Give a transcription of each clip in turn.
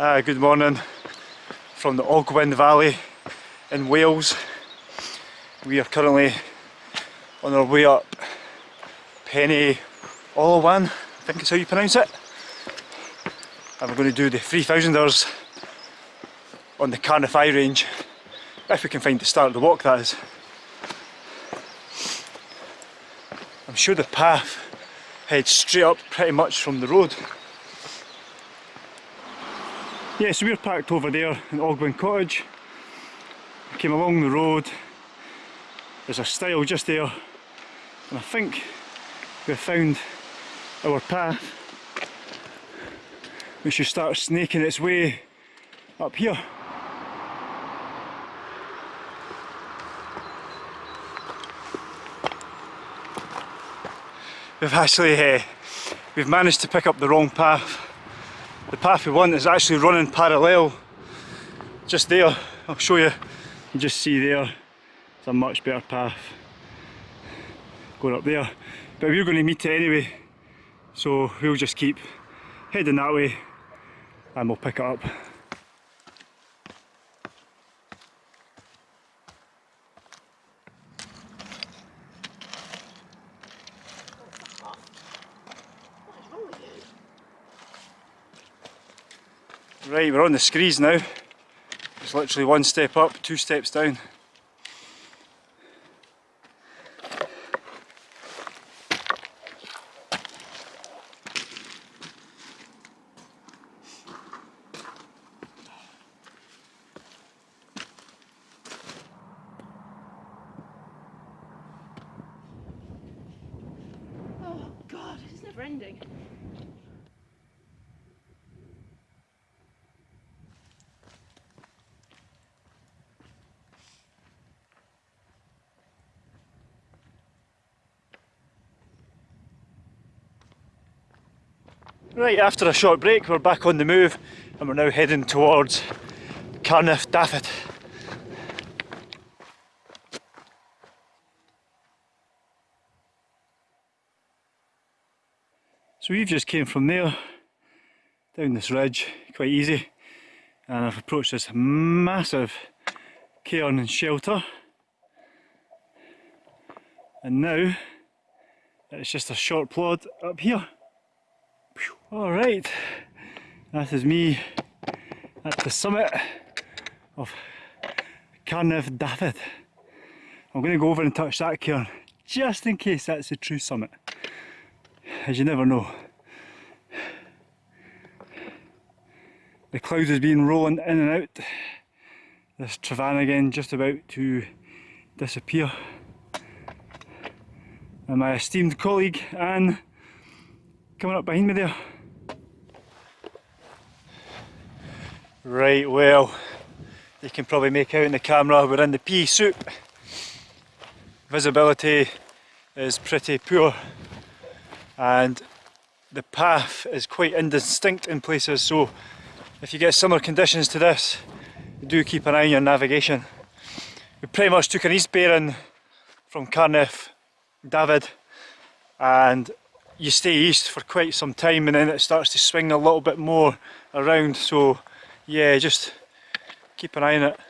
Uh, good morning from the Ogwen Valley in Wales. We are currently on our way up Penny Olawan, I think is how you pronounce it. And we're going to do the 3000ers on the Carneddau range, if we can find the start of the walk that is. I'm sure the path heads straight up pretty much from the road. Yeah, so we're parked over there in Ogwen Cottage. Came along the road. There's a stile just there. And I think we've found our path. We should start snaking its way up here. We've actually, uh, we've managed to pick up the wrong path the path we want is actually running parallel. Just there I'll show you. You just see there. It's a much better path. Going up there. But we're going to meet it anyway. So we'll just keep heading that way and we'll pick it up Right, we're on the screes now. It's literally one step up, two steps down. Oh god, it's never ending. Right, after a short break we're back on the move and we're now heading towards Carnedd Dafydd. So we've just came from there, down this ridge, quite easy, and I've approached this massive cairn and shelter. And now it's just a short plod up here. Alright, that is me at the summit of Carnedd Dafydd. I'm going to go over and touch that cairn just in case that's the true summit, as you never know. The clouds has been rolling in and out. This Tryfan again just about to disappear. And my esteemed colleague Anne coming up behind me there. Right, well, you can probably make out in the camera we're in the pea soup. Visibility is pretty poor and the path is quite indistinct in places so if you get similar conditions to this do keep an eye on your navigation. We pretty much took an east bearing from Carnedd Dafydd and you stay east for quite some time and then it starts to swing a little bit more around. So yeah just keep an eye on it.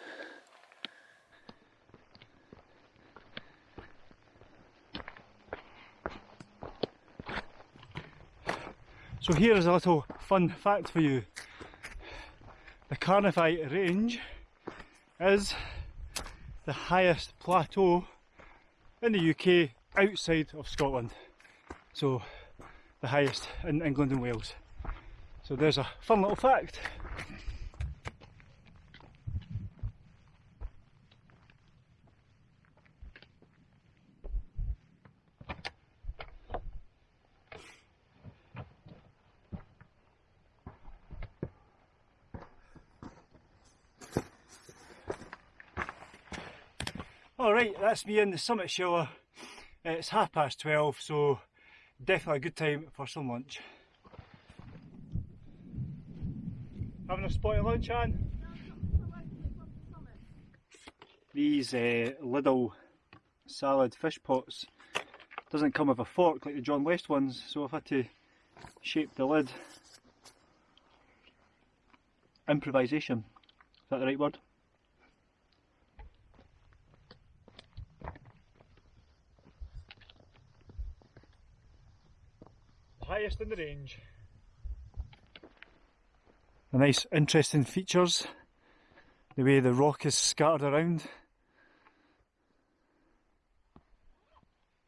So here's a little fun fact for you. The Carneddau range is the highest plateau in the UK outside of Scotland. So the highest in England and Wales. So there's a fun little fact. Alright, that's me in the summit shower. It's half past 12, so definitely a good time for some lunch. Having a spot of lunch, Anne? These uh, little salad fish pots doesn't come with a fork like the John West ones, so I've had to shape the lid improvisation. Is that the right word? Highest in the range. A nice interesting features. The way the rock is scattered around.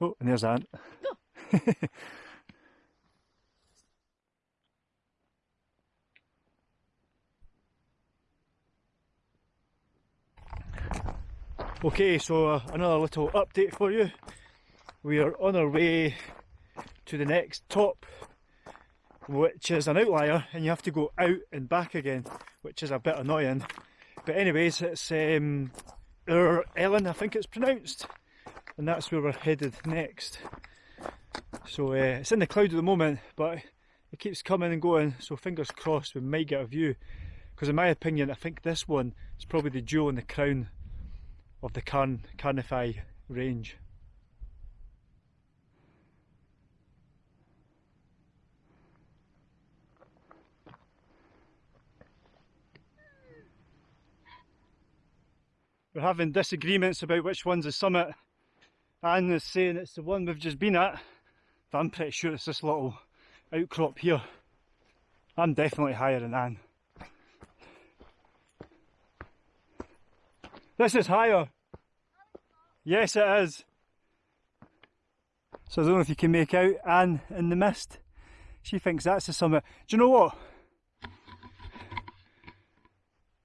Oh, and there's Ant. Okay, so uh, another little update for you. We are on our way to the next top, which is an outlier, and you have to go out and back again, which is a bit annoying. But anyways, it's um, Yr Elen, I think it's pronounced, and that's where we're headed next. So uh, it's in the cloud at the moment, but it keeps coming and going, so fingers crossed we might get a view. Because in my opinion, I think this one is probably the jewel in the crown of the Carn Carneddau range. We're having disagreements about which one's the summit. Anne is saying it's the one we've just been at, but I'm pretty sure it's this little outcrop here. I'm definitely higher than Anne. This is higher. Yes, it is. So I don't know if you can make out Anne in the mist. She thinks that's the summit. Do you know what?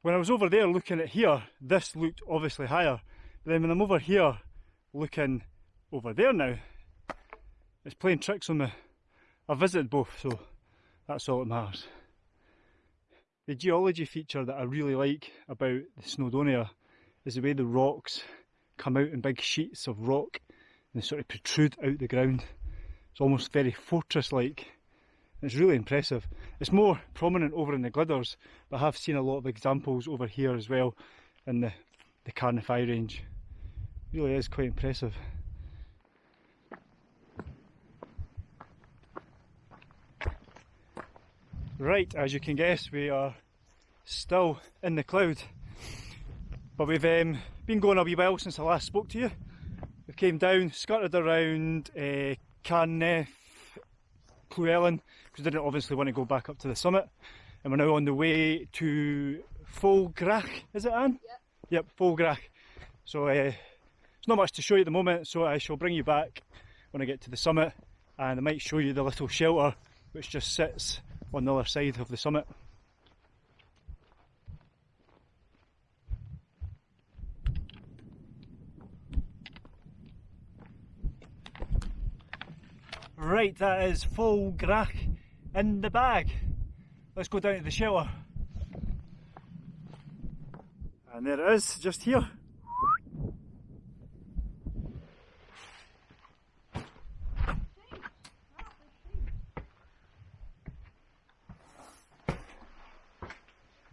When I was over there looking at here, this looked obviously higher. But then when I'm over here looking over there now, it's playing tricks on me. I visited both, so that's all that matters. The geology feature that I really like about the Snowdonia is the way the rocks come out in big sheets of rock and they sort of protrude out the ground. It's almost very fortress-like. It's really impressive. It's more prominent over in the Glyders, but I have seen a lot of examples over here as well in the, the Carneddau range. It really is quite impressive. Right, as you can guess, we are still in the cloud. But we've um, been going a wee while since I last spoke to you. We came down, skirted around uh, Llewelyn, because we didn't obviously want to go back up to the summit. And we're now on the way to Foel Grach, is it Anne? Yep. Yep, Foel Grach. So uh, there's not much to show you at the moment, so I shall bring you back when I get to the summit and I might show you the little shelter which just sits on the other side of the summit. Right, that is Foel Grach in the bag. Let's go down to the shower. And there it is, just here.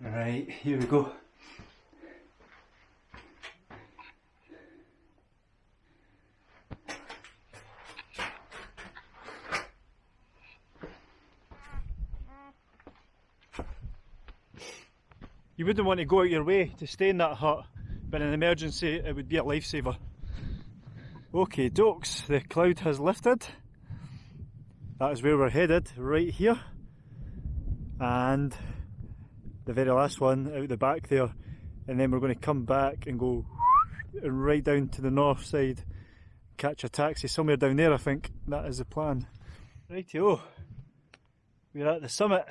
Right, here we go. You wouldn't want to go out your way to stay in that hut, but in an emergency it would be a lifesaver. Okay, dokes, the cloud has lifted. That is where we're headed, right here. And the very last one out the back there. And then we're going to come back and go right down to the north side, catch a taxi somewhere down there, I think. That is the plan. Rightio, we're at the summit.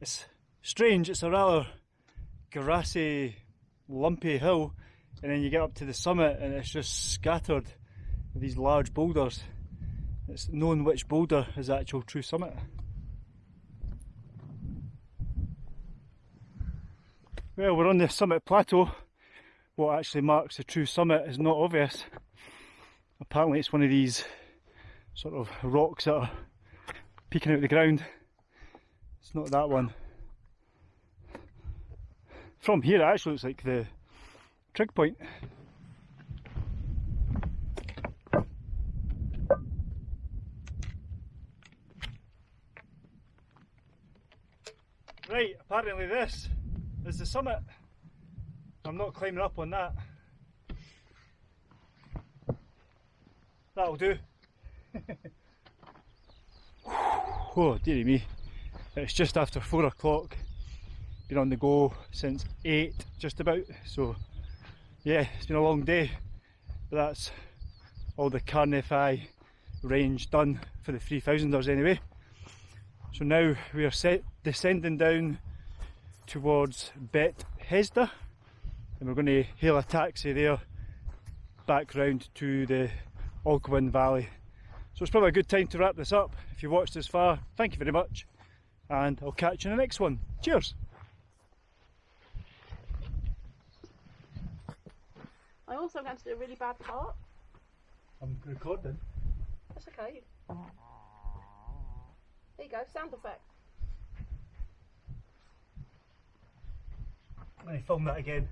It's strange, it's a rather grassy, lumpy hill, and then you get up to the summit and it's just scattered with these large boulders. It's known which boulder is the actual true summit. Well, we're on the summit plateau. What actually marks the true summit is not obvious. Apparently it's one of these sort of rocks that are peeking out of the ground. It's not that one. From here it actually looks like the trig point. Right, apparently this is the summit. I'm not climbing up on that. That'll do. oh, dearie me. It's just after four o'clock. Been on the go since eight, just about. So, yeah, it's been a long day. But that's all the Carneddau range done for the 3000ers anyway. So now we are set descending down towards Bet Hesda and we're going to hail a taxi there back round to the Ogwen Valley. So it's probably a good time to wrap this up. If you've watched this far, thank you very much and I'll catch you in the next one. Cheers! I also going to do a really bad part. I'm recording. That's okay. There you go, sound effect. Let me film that again.